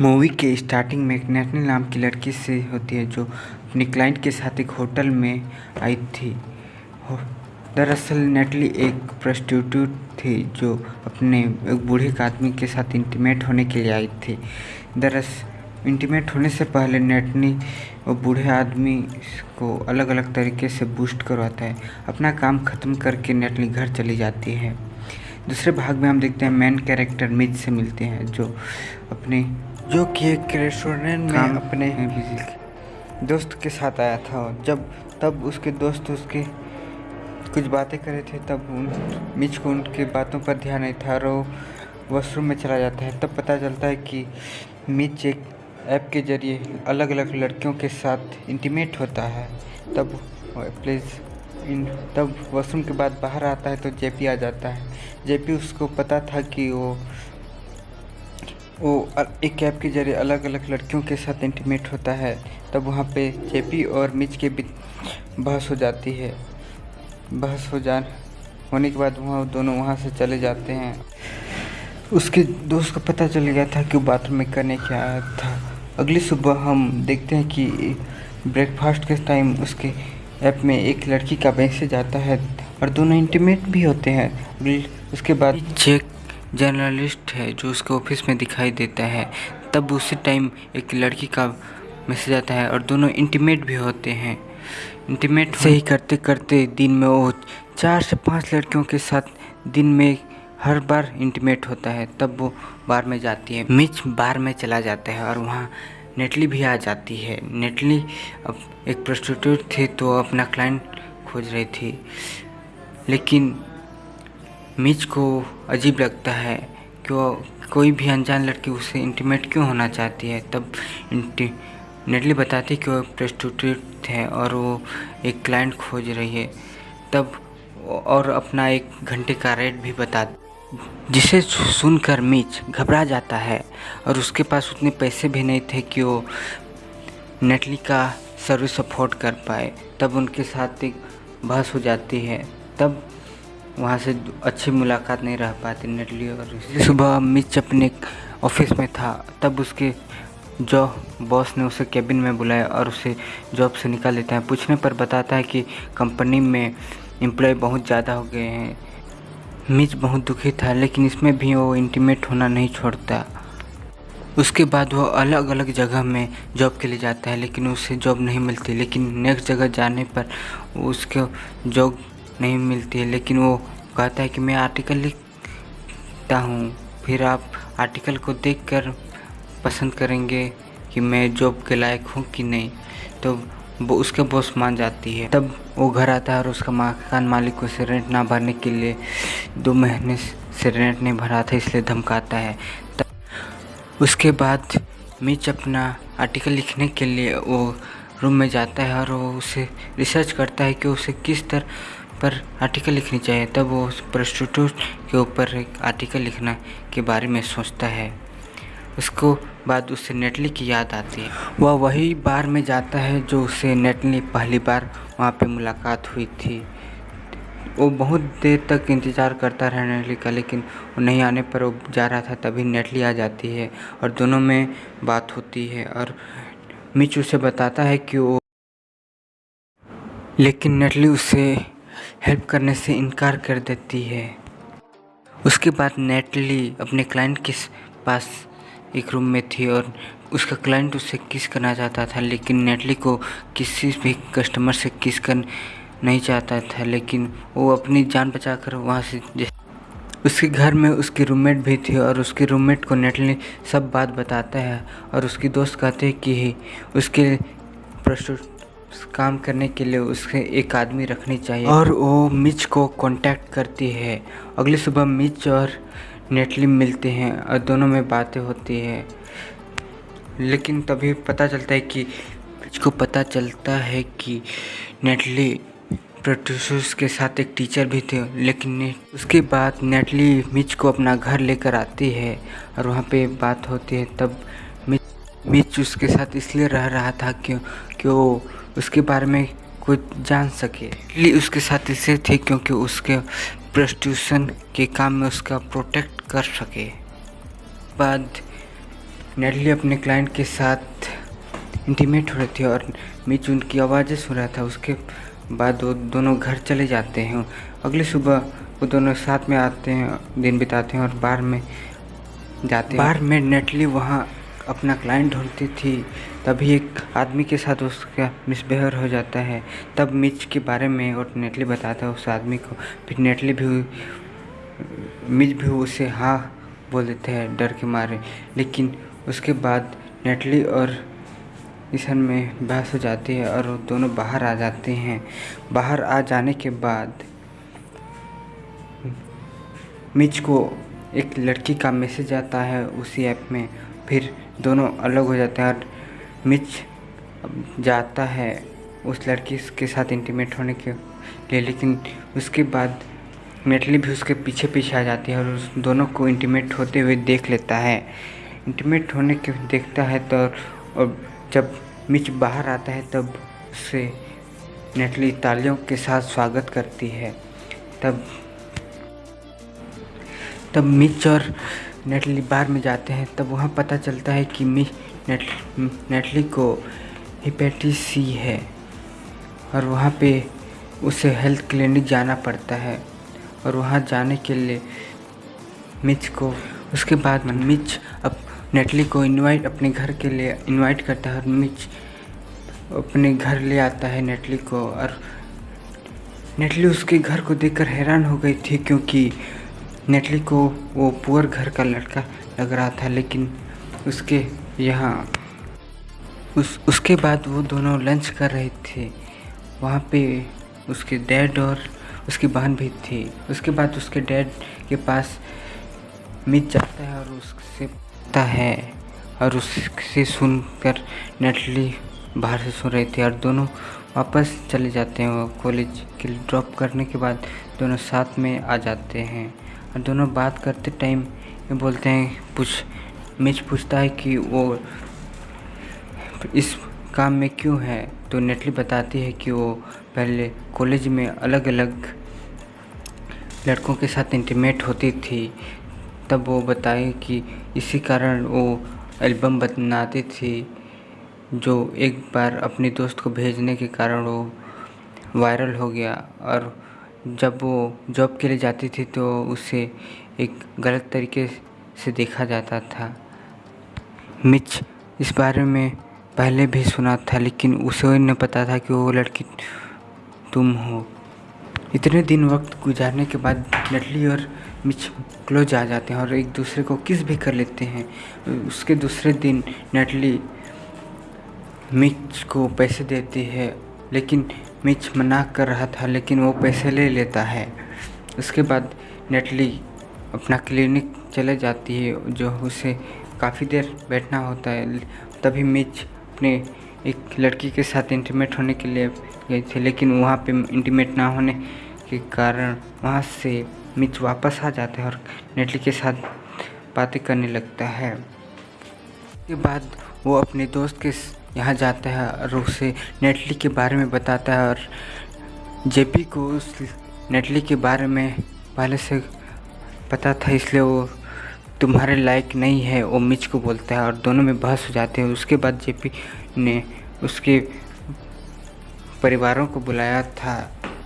Movie के starting में एक नैटनी नाम की लड़की से होती है जो अपने क्लाइंट के साथ एक होटल में आई थी। दरअसल नेटली एक प्रोस्टिट्यूट थी जो अपने एक बूढ़े आदमी के साथ इंटीमेट होने के लिए आई थी। दरअसल इंटीमेट होने से पहले नेटनी वो बूढ़े आदमी को अलग अलग तरीके से बूस्ट करवाता है। अपना काम ख़त्म करके नेटली घर चली जाती है। दूसरे भाग में हम देखते हैं मेन कैरेक्टर मिज से मिलते हैं जो अपने जो कि एक रेस्टोरेंट में अपने दोस्त के साथ आया था जब तब उसके दोस्त उसके कुछ बातें कर रहे थे तब उन मिच को उनके बातों पर ध्यान नहीं था और वो वॉशरूम में चला जाता है। तब पता चलता है कि मिच एक ऐप के ज़रिए अलग अलग लड़कियों के साथ इंटीमेट होता है। तब प्लीज़ इन तब वॉशरूम के बाद बाहर आता है तो जेपी आ जाता है। जेपी उसको पता था कि वो वो एक ऐप के ज़रिए अलग अलग लड़कियों के साथ इंटीमेट होता है। तब वहाँ पे जेपी और मिच के बीच बहस हो जाती है। बहस हो जा, होने के बाद वहाँ दोनों वहाँ से चले जाते हैं। उसके दोस्त को पता चल गया था कि वो बाथरूम में करने क्या आया था। अगली सुबह हम देखते हैं कि ब्रेकफास्ट के टाइम उसके ऐप में एक लड़की का मैसेज आता है और दोनों इंटीमेट भी होते हैं। उसके बाद चेक जर्नलिस्ट है जो उसके ऑफ़िस में दिखाई देता है। तब उसी टाइम एक लड़की का मैसेज आता है और दोनों इंटीमेट भी होते हैं। इंटीमेट से ही करते करते दिन में वो चार से पाँच लड़कियों के साथ दिन में हर बार इंटीमेट होता है। तब वो बार में जाती है। मिच बार में चला जाता है और वहाँ नेटली भी आ जाती है। नेटली अब एक प्रोस्टिट्यूट थी तो अपना क्लाइंट खोज रही थी। लेकिन मिच को अजीब लगता है कि कोई भी अनजान लड़की उससे इंटीमेट क्यों होना चाहती है? तब नेटली बताती है कि वो प्रोस्टिट्यूट है और वो एक क्लाइंट खोज रही है। तब और अपना एक घंटे का रेट भी बता जिसे सुनकर मिच घबरा जाता है और उसके पास उतने पैसे भी नहीं थे कि वो नेटली का सर्विस अफोर्ड कर पाए। तब उनके साथ एक बहस हो जाती है। तब वहाँ से अच्छी मुलाकात नहीं रह पाती नेटली और सुबह मिच अपने ऑफ़िस में था। तब उसके जो बॉस ने उसे कैबिन में बुलाया और उसे जॉब से निकाल देता है। पूछने पर बताता है कि कंपनी में एम्प्लॉय बहुत ज़्यादा हो गए हैं। मिच बहुत दुखी था, लेकिन इसमें भी वो इंटीमेट होना नहीं छोड़ता। उसके बाद वो अलग अलग जगह में जॉब के लिए जाता है, लेकिन उसे जॉब नहीं मिलती। लेकिन नेक्स्ट जगह जाने पर उसको जॉब नहीं मिलती है। लेकिन वो कहता है कि मैं आर्टिकल लिखता हूँ। फिर आप आर्टिकल को देखकर पसंद करेंगे कि मैं जॉब के लायक हूँ कि नहीं। तो वो उसके बॉस मान जाती है। तब वो घर आता है और उसका मकान मालिक उसे रेंट ना भरने के लिए दो महीने से रेंट नहीं भरा था इसलिए धमकाता है। तब उसके बाद मिच अपना आर्टिकल लिखने के लिए वो रूम में जाता है और वो उसे रिसर्च करता है कि उसे किस तरह पर आर्टिकल लिखनी चाहिए, तब वो प्रोस्टिट्यूट के ऊपर एक आर्टिकल लिखना के बारे में सोचता है। उसको बाद उससे नेटली की याद आती है। वह वही बार में जाता है जो उससे नेटली पहली बार वहाँ पे मुलाकात हुई थी। वो बहुत देर तक इंतज़ार करता रहा नेटली का, लेकिन वो नहीं आने पर वो जा रहा था, तभी नेटली आ जाती है और दोनों में बात होती है और मिच उसे बताता है कि वो लेकिन नेटली उसे हेल्प करने से इनकार कर देती है। उसके बाद नेटली अपने क्लाइंट के पास एक रूम में थी और उसका क्लाइंट उससे किस करना चाहता था, लेकिन नेटली को किसी भी कस्टमर से किस कर नहीं चाहता था, लेकिन वो अपनी जान बचाकर वहाँ से उसके घर में उसकी रूममेट भी थी और उसके रूममेट को नेटली सब बात बताता है और उसकी दोस्त कहते हैं कि उसके प्रस्तुत काम करने के लिए उसके एक आदमी रखनी चाहिए। और वो मिच को कांटेक्ट करती है। अगली सुबह मिच और नेटली मिलते हैं और दोनों में बातें होती है। लेकिन तभी पता चलता है कि मिच को पता चलता है कि नेटली प्रोड्यूसर्स के साथ एक टीचर भी थे, लेकिन उसके बाद नेटली मिच को अपना घर लेकर आती है और वहाँ पे बात होती है। तब मिच मिच उसके साथ इसलिए रह रहा था क्यों कि वो उसके बारे में कुछ जान सके। इसलिए उसके साथ इसे थे क्योंकि उसके प्रोस्टिट्यूशन के काम में उसका प्रोटेक्ट कर सके। बाद नेटली अपने क्लाइंट के साथ इंटीमेट हो रही थी और मिच उनकी आवाज़ें सुन रहा था। उसके बाद वो दोनों घर चले जाते हैं। अगली सुबह वो दोनों साथ में आते हैं दिन बिताते हैं और बार में जाते हैं। बार में? नेटली वहाँ अपना क्लाइंट ढूंढती थी, तभी एक आदमी के साथ उसका मिसबिहेव हो जाता है। तब मिच के बारे में और नेटली बताता है उस आदमी को। फिर नेटली भी मिच भी उसे हाँ बोल देते हैं, डर के मारे। लेकिन उसके बाद नेटली और ईशन में बहस हो जाती है और दोनों बाहर आ जाते हैं। बाहर आ जाने के बाद मिच को एक लड़की का मैसेज आता है उसी ऐप में। फिर दोनों अलग हो जाते हैं और मिच जाता है उस लड़की के साथ इंटीमेट होने के लिए, लेकिन उसके बाद नेटली भी उसके पीछे पीछे आ जाती है और उस दोनों को इंटीमेट होते हुए देख लेता है। इंटीमेट होने के देखता है तो और जब मिच बाहर आता है तब उसे नेटली तालियों के साथ स्वागत करती है। तब तब मिच और नेटली बार में जाते हैं, तब वहाँ पता चलता है कि मिच नेट नेटली को हिपेटिस सी है और वहाँ पे उसे हेल्थ क्लिनिक जाना पड़ता है और वहाँ जाने के लिए मिच को, उसके बाद मिच अब नेटली को इनवाइट अपने घर के लिए इनवाइट करता है और मिच अपने घर ले आता है नेटली को और नेटली उसके घर को देखकर हैरान हो गई थी क्योंकि नेटली को वो पुअर घर का लड़का लग रहा था, लेकिन उसके यहाँ उस, उसके बाद वो दोनों लंच कर रहे थे। वहाँ पे उसके डैड और उसकी बहन भी थी। उसके बाद उसके डैड के पास मिच जाता है और उससे पूछता है और उससे सुनकर नेटली बाहर से सुन रही थी और दोनों वापस चले जाते हैं वो कॉलेज के ड्रॉप करने के बाद दोनों साथ में आ जाते हैं। और दोनों बात करते टाइम बोलते हैं, पूछ मिच पूछता है कि वो इस काम में क्यों है? तो नेटली बताती है कि वो पहले कॉलेज में अलग अलग लड़कों के साथ इंटीमेट होती थी। तब वो बताए कि इसी कारण वो एल्बम बनाती थी, जो एक बार अपने दोस्त को भेजने के कारण वो वायरल हो गया। और जब वो जॉब के लिए जाती थी तो उसे एक गलत तरीके से देखा जाता था। मिच इस बारे में पहले भी सुना था, लेकिन उसे न पता था कि वो लड़की तुम हो। इतने दिन वक्त गुजारने के बाद नटली और मिच क्लोज आ जाते हैं और एक दूसरे को किस भी कर लेते हैं। उसके दूसरे दिन नटली मिच को पैसे देती है लेकिन मिच मना कर रहा था, लेकिन वो पैसे ले लेता है। उसके बाद नेटली अपना क्लिनिक चले जाती है, जो उसे काफ़ी देर बैठना होता है। तभी मिच अपने एक लड़की के साथ इंटीमेट होने के लिए गई थी, लेकिन वहाँ पे इंटीमेट ना होने के कारण वहाँ से मिच वापस आ जाता है और नेटली के साथ बातें करने लगता है। उसके बाद वो अपने दोस्त के यहाँ जाता है और उसे नेटली के बारे में बताता है और जेपी को उस नेटली के बारे में पहले से पता था, इसलिए वो तुम्हारे लायक नहीं है, वो मिच को बोलता है और दोनों में बहस हो जाते हैं। उसके बाद जेपी ने उसके परिवारों को बुलाया था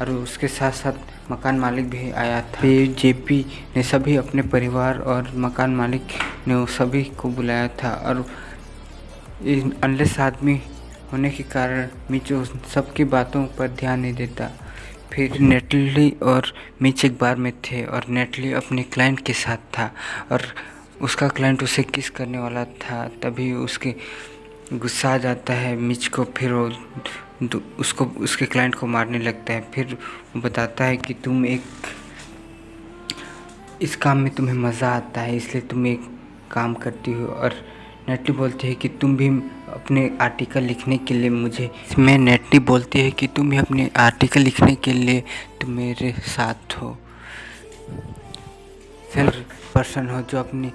और उसके साथ साथ मकान मालिक भी आया था। जेपी ने सभी अपने परिवार और मकान मालिक ने सभी को बुलाया था और अनलेस आदमी होने के कारण मिचो सबकी बातों पर ध्यान नहीं देता। फिर नेटली और मिच एक बार में थे और नेटली अपने क्लाइंट के साथ था और उसका क्लाइंट उसे किस करने वाला था तभी उसके गुस्सा आ जाता है। मिच को फिर वो उसको, उसके क्लाइंट को मारने लगता है। फिर बताता है कि तुम एक, इस काम में तुम्हें मज़ा आता है, इसलिए तुम एक काम करती हो और नेटली बोलती है कि तुम भी अपने आर्टिकल लिखने के लिए मुझे मैं नेटली बोलती है कि तुम भी अपने आर्टिकल लिखने के लिए तुम मेरे साथ हो। सेल्फ पर्सन हो जो अपने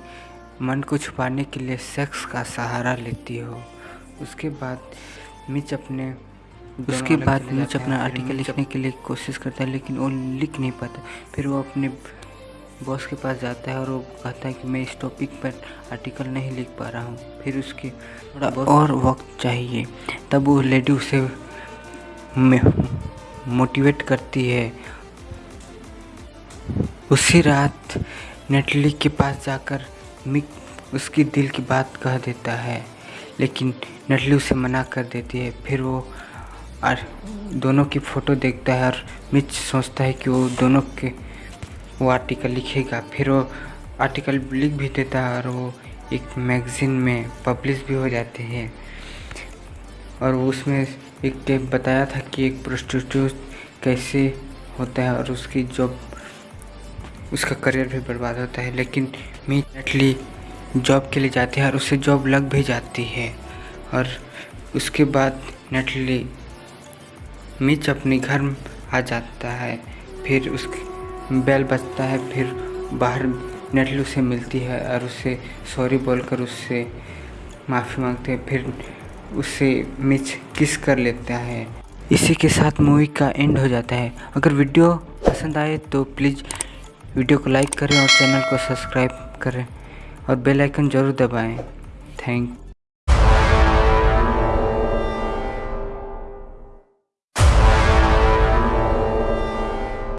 मन को छुपाने के लिए सेक्स का सहारा लेती हो। उसके बाद मिच अपने उसके बाद मिच अपना आर्टिकल लिखने के लिए कोशिश करता है लेकिन वो लिख नहीं पाता। फिर वो अपने बॉस के पास जाता है और वो कहता है कि मैं इस टॉपिक पर आर्टिकल नहीं लिख पा रहा हूँ। फिर उसके थोड़ा और वक्त चाहिए। तब वो लेडी उसे मोटिवेट करती है। उसी रात नेटली के पास जाकर मिक उसकी दिल की बात कह देता है। लेकिन नटली उसे मना कर देती है। फिर वो और दोनों की फ़ोटो देखता है और मिच सोचता है कि वो दोनों के वो आर्टिकल लिखेगा। फिर वो आर्टिकल लिख भी देता है और वो एक मैगज़ीन में पब्लिश भी हो जाते हैं। और उसमें एक टेप बताया था कि एक प्रोस्टिट्यूट कैसे होता है और उसकी जॉब उसका करियर भी बर्बाद होता है। लेकिन मी नेटली जॉब के लिए जाती है और उसे जॉब लग भी जाती है। और उसके बाद नेटली मिच अपने घर आ जाता है। फिर उसके बेल बजता है, फिर बाहर नेटली उसे मिलती है और उसे सॉरी बोलकर उससे माफ़ी मांगते हैं, फिर उससे मिच किस कर लेता है। इसी के साथ मूवी का एंड हो जाता है। अगर वीडियो पसंद आए तो प्लीज़ वीडियो को लाइक करें और चैनल को सब्सक्राइब करें और बेल आइकन ज़रूर दबाएँ। थैंक